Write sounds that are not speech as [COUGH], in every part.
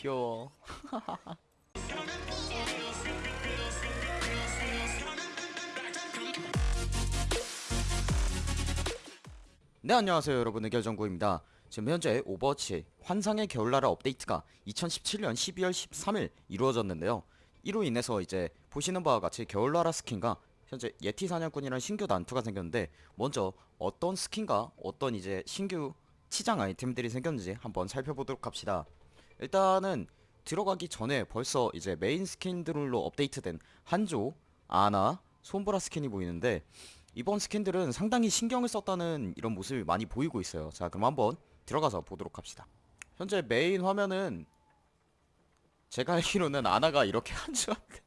귀여워. 네 안녕하세요 여러분. 의결정구입니다. 지금 현재 오버워치 환상의 겨울나라 업데이트가 2017년 12월 13일 이루어졌는데요. 이로 인해서 이제 보시는 바와 같이 겨울나라 스킨과 현재 예티 사냥꾼이라는 신규 난투가 생겼는데 먼저 어떤 스킨과 어떤 이제 신규 치장 아이템들이 생겼는지 한번 살펴보도록 합시다 일단은 들어가기 전에 벌써 이제 메인 스킨들로 업데이트된 한조, 아나, 솜브라 스킨이 보이는데 이번 스킨들은 상당히 신경을 썼다는 이런 모습이 많이 보이고 있어요. 자 그럼 한번 들어가서 보도록 합시다. 현재 메인 화면은 제가 알기로는 아나가 이렇게 [LAUGHS] 한조한테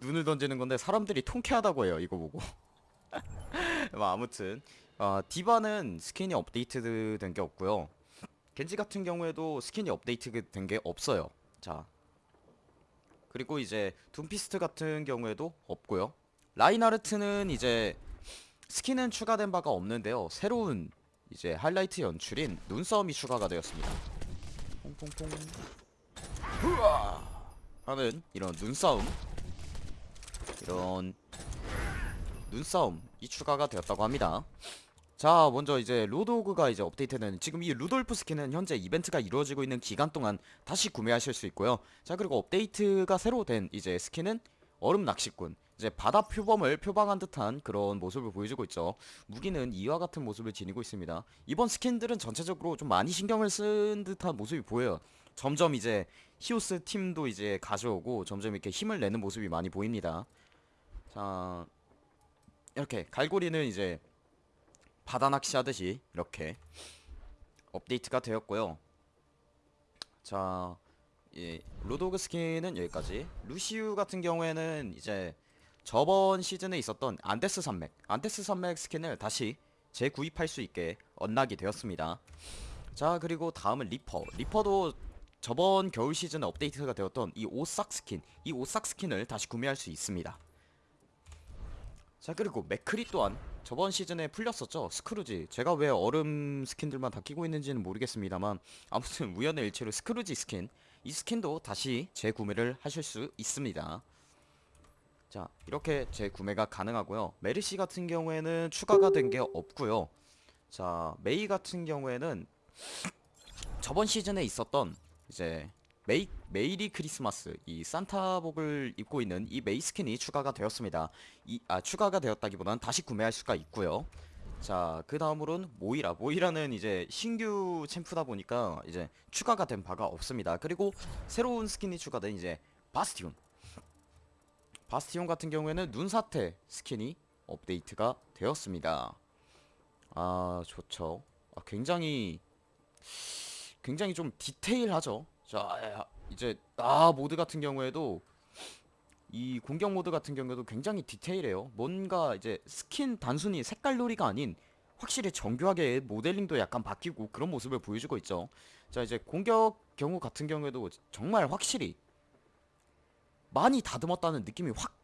눈을 던지는 건데 사람들이 통쾌하다고 해요 이거 보고. [LAUGHS] 뭐 아무튼 어, 디바는 스킨이 업데이트 된 게 없고요 겐지 같은 경우에도 스킨이 업데이트 된 게 없어요. 자 그리고 이제 둠피스트 같은 경우에도 없고요. 라인하르트는 이제 스킨은 추가된 바가 없는데요. 새로운 이제 하이라이트 연출인 눈싸움이 추가가 되었습니다. 퐁퐁퐁. 후아 하는 이런 눈싸움. 이런 눈싸움이 추가가 되었다고 합니다 자 먼저 이제 로드호그가 이제 업데이트는 지금 이 루돌프 스킨은 현재 이벤트가 이루어지고 있는 기간 동안 다시 구매하실 수 있고요. 자 그리고 업데이트가 새로 된 이제 스킨은 얼음 낚시꾼. 이제 바다 표범을 표방한 듯한 그런 모습을 보여주고 있죠. 무기는 이와 같은 모습을 지니고 있습니다. 이번 스킨들은 전체적으로 좀 많이 신경을 쓴 듯한 모습이 보여요. 점점 이제 히오스 팀도 이제 가져오고 점점 이렇게 힘을 내는 모습이 많이 보입니다. 자 이렇게 갈고리는 이제 바다 낚시 하듯이 이렇게 업데이트가 되었고요. 자 예, 로드호그 스킨은 여기까지. 루시우 같은 경우에는 이제 저번 시즌에 있었던 안데스 산맥 안데스 산맥 스킨을 다시 재구입할 수 있게 언락이 되었습니다. 자 그리고 다음은 리퍼. 리퍼도 저번 겨울 시즌에 업데이트가 되었던 이 오싹 스킨 이 오싹 스킨을 다시 구매할 수 있습니다. 자 그리고 맥크리 또한 저번 시즌에 풀렸었죠 스크루지. 제가 왜 얼음 스킨들만 다 끼고 있는지는 모르겠습니다만 아무튼 [LAUGHS] 우연의 일치로 스크루지 스킨 이 스킨도 다시 재구매를 하실 수 있습니다. 자 이렇게 재구매가 가능하고요. 메르시 같은 경우에는 추가가 된 게 없고요. 자 메이 같은 경우에는 저번 시즌에 있었던 이제 메이, 메이리 크리스마스 이 산타복을 입고 있는 이 메이 스킨이 추가가 되었습니다. 이, 아 추가가 되었다기보다는 다시 구매할 수가 있고요. 자 그 다음으로는 모이라. 모이라는 이제 신규 챔프다 보니까 이제 추가가 된 바가 없습니다. 그리고 새로운 스킨이 추가된 이제 바스티온. 바스티온 같은 경우에는 눈사태 스킨이 업데이트가 되었습니다. 아 좋죠. 아, 굉장히 굉장히 좀 디테일하죠 자 이제 아 모드 같은 경우에도 이 공격 모드 같은 경우에도 굉장히 디테일해요. 뭔가 이제 스킨 단순히 색깔 놀이가 아닌 확실히 정교하게 모델링도 약간 바뀌고 그런 모습을 보여주고 있죠. 자 이제 공격 경우 같은 경우에도 정말 확실히 많이 다듬었다는 느낌이 확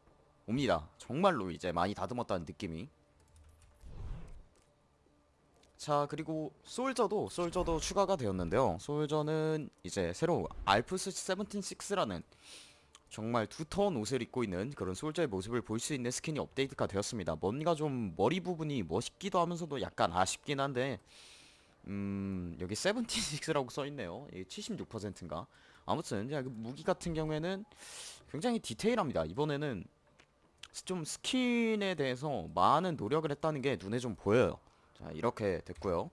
옵니다. 정말로 이제 많이 다듬었다는 느낌이 자 그리고 솔저도 솔저도 추가가 되었는데요. 솔저는 이제 새로 알프스 176라는 정말 두터운 옷을 입고 있는 그런 솔저의 모습을 볼 수 있는 스킨이 업데이트가 되었습니다. 뭔가 좀 머리 부분이 멋있기도 하면서도 약간 아쉽긴 한데 음 여기 76라고 써있네요. 이게 76%인가? 아무튼 야, 그 무기 같은 경우에는 굉장히 디테일합니다. 이번에는 좀 스킨에 대해서 많은 노력을 했다는 게 눈에 좀 보여요 자 이렇게 됐고요.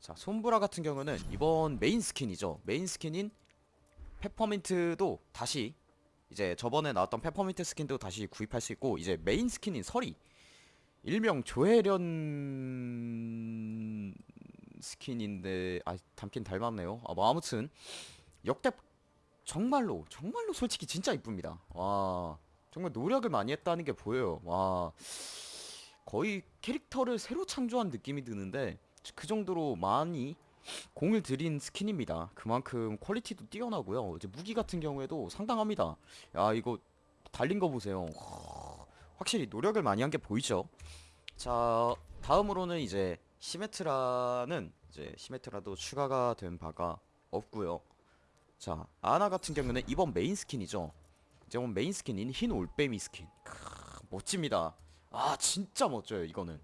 자 솜브라 같은 경우는 이번 메인 스킨이죠. 메인 스킨인 페퍼민트도 다시 이제 저번에 나왔던 페퍼민트 스킨도 다시 구입할 수 있고 이제 메인 스킨인 설이 일명 조혜련 스킨인데 아 닮긴 닮았네요. 아 뭐 아무튼 역대 정말로 정말로 솔직히 진짜 이쁩니다. 와 정말 노력을 많이 했다는 게 보여요. 와 거의 캐릭터를 새로 창조한 느낌이 드는데 그 정도로 많이 공을 들인 스킨입니다 그만큼 퀄리티도 뛰어나고요 이제 무기 같은 경우에도 상당합니다 야 이거 달린 거 보세요 확실히 노력을 많이 한 게 보이죠 자 다음으로는 이제 시메트라는 이제 시메트라도 추가가 된 바가 없고요. 자, 아나 같은 경우는 이번 메인 스킨이죠. 이번 메인 스킨인 흰 올빼미 스킨. 크, 멋집니다. 아, 진짜 멋져요, 이거는.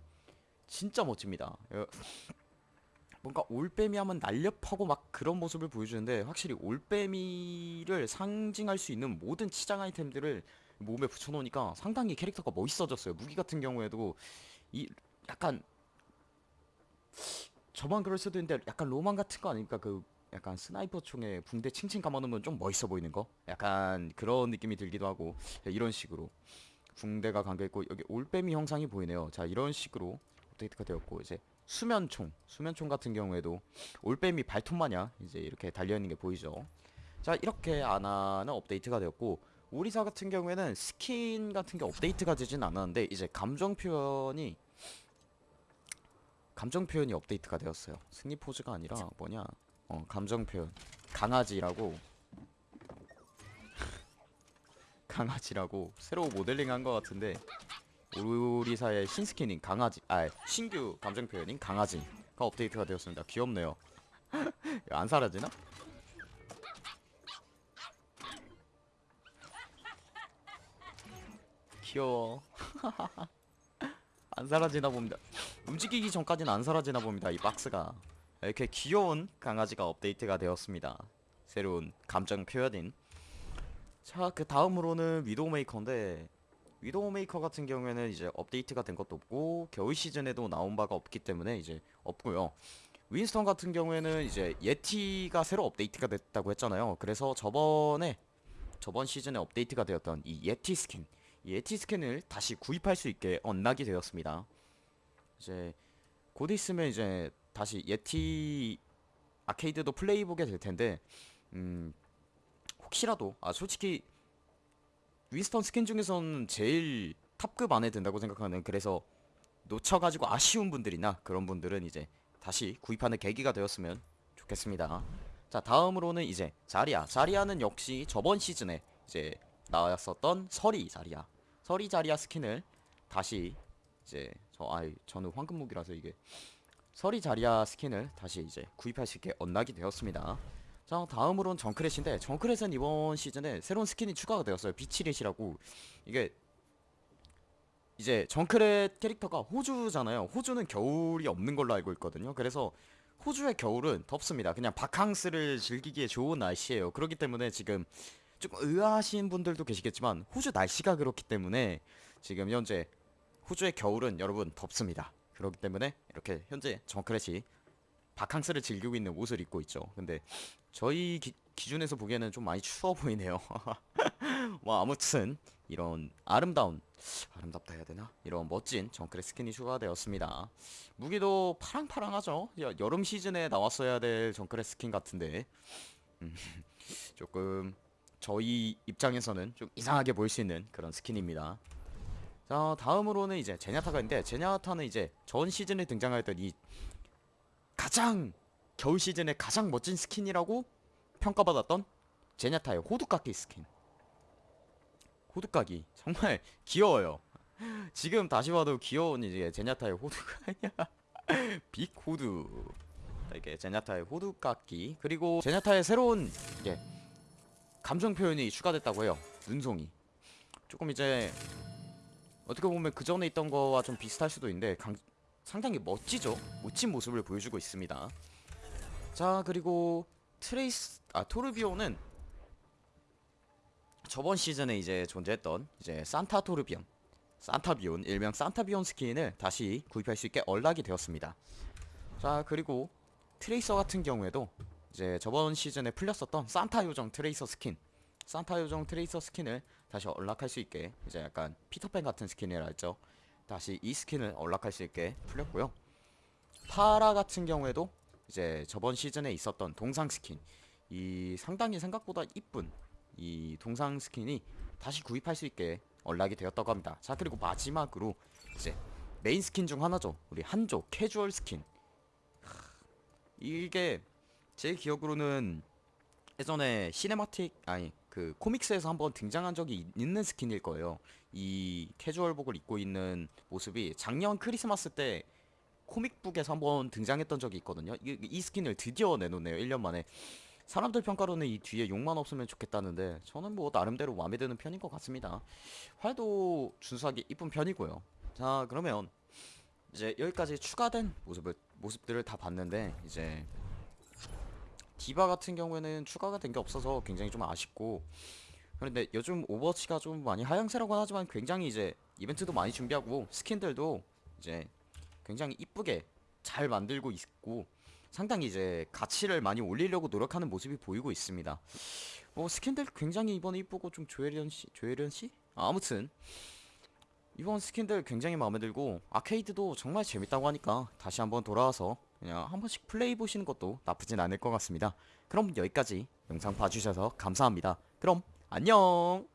진짜 멋집니다. 어, 뭔가 올빼미 하면 날렵하고 막 그런 모습을 보여주는데 확실히 올빼미를 상징할 수 있는 모든 치장 아이템들을 몸에 붙여놓으니까 상당히 캐릭터가 멋있어졌어요. 무기 같은 경우에도 이 약간 저만 그럴 수도 있는데 약간 로망 같은 거 아닙니까? 그 약간 스나이퍼 총에 붕대 칭칭 감아놓으면 좀 멋있어 보이는 거? 약간 그런 느낌이 들기도 하고 이런 식으로 붕대가 감겨있고 여기 올빼미 형상이 보이네요. 자 이런 식으로 업데이트가 되었고 이제 수면총 수면총 같은 경우에도 올빼미 발톱 마냥 이제 이렇게 달려있는 게 보이죠. 자 이렇게 아나는 업데이트가 되었고 오리사 같은 경우에는 스킨 같은 게 업데이트가 되진 않았는데 이제 감정 표현이 감정 표현이 업데이트가 되었어요. 승리 포즈가 아니라 뭐냐? 어, 감정 표현. 강아지라고 강아지라고 새로 모델링 한 것 같은데 오리사의 신스킨인 강아지, 아 신규 감정 표현인 강아지가 업데이트가 되었습니다. 귀엽네요. [LAUGHS] 안 사라지나? 귀여워. [LAUGHS] 안 사라지나 봅니다. 움직이기 전까지는 안 사라지나 봅니다. 이 박스가 이렇게 귀여운 강아지가 업데이트가 되었습니다. 새로운 감정 표현인. 자, 그 다음으로는 위도우 메이커인데 위도우 메이커 같은 경우에는 이제 업데이트가 된 것도 없고 겨울 시즌에도 나온 바가 없기 때문에 이제 없고요. 윈스턴 같은 경우에는 이제 예티가 새로 업데이트가 됐다고 했잖아요. 그래서 저번에 저번 시즌에 업데이트가 되었던 이 예티 스킨 이 예티 스킨을 다시 구입할 수 있게 unlock이 되었습니다. 이제 곧 있으면 이제 다시 예티 아케이드도 플레이해 보게 될 텐데 음 혹시라도 아 솔직히 윈스턴 스킨 중에서는 제일 탑급 안에 든다고 생각하는 그래서 놓쳐가지고 아쉬운 분들이나 그런 분들은 이제 다시 구입하는 계기가 되었으면 좋겠습니다. 자 다음으로는 이제 자리아 자리아는 역시 저번 시즌에 이제 나왔었던 서리 자리아 서리 자리아 스킨을 다시 이제 저 아이 저는 황금 무기라서 이게 서리 자리아 스킨을 다시 이제 구입할 수 있게 unlock이 되었습니다. 자 다음으로는 정크렛인데 정크렛은 이번 시즌에 새로운 스킨이 추가가 되었어요. Beachrat이라고 이게 이제 정크렛 캐릭터가 호주잖아요. 호주는 겨울이 없는 걸로 알고 있거든요. 그래서 호주의 겨울은 덥습니다. 그냥 바캉스를 즐기기에 좋은 날씨예요. 그렇기 때문에 지금 좀 의아하신 분들도 계시겠지만 호주 날씨가 그렇기 때문에 지금 현재 호주의 겨울은 여러분 덥습니다. 그렇기 때문에 이렇게 현재 정크렛이 바캉스를 즐기고 있는 옷을 입고 있죠. 근데 저희 기, 기준에서 보기에는 좀 많이 추워 보이네요. [LAUGHS] 뭐 아무튼 이런 아름다운 아름답다 해야 되나? 이런 멋진 정크렛 스킨이 추가되었습니다. 무기도 파랑파랑하죠. 여, 여름 시즌에 나왔어야 될 정크렛 스킨 같은데 음, [LAUGHS] 조금 저희 입장에서는 좀 이상하게 보일 수 있는 그런 스킨입니다. 자 다음으로는 이제 제냐타가 있는데 제냐타는 이제 전 시즌에 등장하였던 이 가장 겨울 시즌에 가장 멋진 스킨이라고 평가받았던 제냐타의 호두깎이 스킨. 호두깎이 정말 [LAUGHS] 귀여워요. 지금 다시 봐도 귀여운 이제 제냐타의 호두가 [LAUGHS] 아니야. 빅 호두. 이렇게 제냐타의 호두깎이 그리고 제냐타의 새로운 이게 감정 표현이 추가됐다고 해요. 눈송이. 조금 이제 어떻게 보면 그 전에 있던 거와 좀 비슷할 수도 있는데 강, 상당히 멋지죠? 멋진 모습을 보여주고 있습니다. 자 그리고 트레이스 아 토르비오는 저번 시즌에 이제 존재했던 이제 산타 토르비온 산타비온 일명 산타비온 스킨을 다시 구입할 수 있게 unlock이 되었습니다. 자 그리고 트레이서 같은 경우에도 이제 저번 시즌에 풀렸었던 산타 요정 트레이서 스킨 산타 요정 트레이서 스킨을 다시 unlock할 수 있게 이제 약간 피터팬 같은 스킨이라 했죠 다시 이 스킨을 unlock할 수 있게 풀렸고요. 파라 같은 경우에도 이제 저번 시즌에 있었던 동상 스킨 이 상당히 생각보다 이쁜 이 동상 스킨이 다시 구입할 수 있게 unlock이 되었다고 합니다. 자 그리고 마지막으로 이제 메인 스킨 중 하나죠. 우리 한조 캐주얼 스킨. 이게 제 기억으로는 예전에 cinematic 아니 그 comics에서 한번 등장한 적이 있는 스킨일 거예요 이 캐주얼복을 입고 있는 모습이 작년 크리스마스 때 코믹북에서 한번 등장했던 적이 있거든요 이, 이 스킨을 드디어 내놓네요 1년 만에 사람들 평가로는 이 뒤에 욕만 없으면 좋겠다는데 저는 뭐 나름대로 마음에 드는 편인 것 같습니다. 활도 준수하게 이쁜 편이고요. 자 그러면 이제 여기까지 추가된 모습을 모습들을 다 봤는데 이제 디바 같은 경우에는 추가가 된 게 없어서 굉장히 좀 아쉽고 그런데 요즘 오버워치가 좀 많이 하향세라고 하지만 굉장히 이제 이벤트도 많이 준비하고 스킨들도 이제 굉장히 이쁘게 잘 만들고 있고 상당히 이제 가치를 많이 올리려고 노력하는 모습이 보이고 있습니다. 뭐 스킨들 굉장히 이번에 이쁘고 좀 조혜련 씨, 조혜련 씨? 아, 아무튼 이번 스킨들 굉장히 마음에 들고 아케이드도 정말 재밌다고 하니까 다시 한번 돌아와서 그냥 한 번씩 플레이해 보시는 것도 나쁘진 않을 것 같습니다. 그럼 여기까지 영상 봐주셔서 감사합니다. 그럼 안녕.